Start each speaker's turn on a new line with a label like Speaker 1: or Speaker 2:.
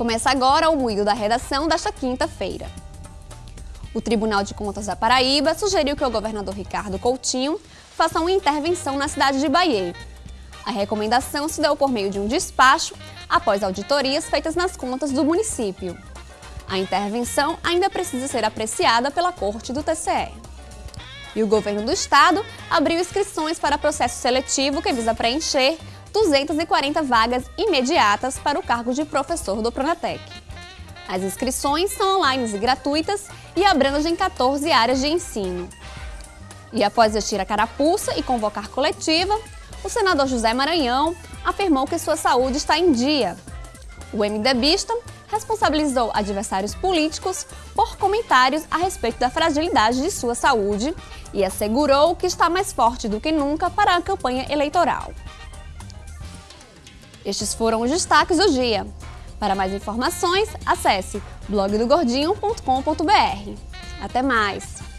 Speaker 1: Começa agora o moído da redação desta quinta-feira. O Tribunal de Contas da Paraíba sugeriu que o governador Ricardo Coutinho faça uma intervenção na cidade de Bahia. A recomendação se deu por meio de um despacho após auditorias feitas nas contas do município. A intervenção ainda precisa ser apreciada pela Corte do TCE. E o governo do estado abriu inscrições para processo seletivo que visa preencher 240 vagas imediatas para o cargo de professor do Pronatec. As inscrições são online e gratuitas e abrangem 14 áreas de ensino. E após vestir a carapuça e convocar coletiva, o senador José Maranhão afirmou que sua saúde está em dia. O MDBista responsabilizou adversários políticos por comentários a respeito da fragilidade de sua saúde e assegurou que está mais forte do que nunca para a campanha eleitoral. Estes foram os destaques do dia. Para mais informações, acesse blogdogordinho.com.br. Até mais!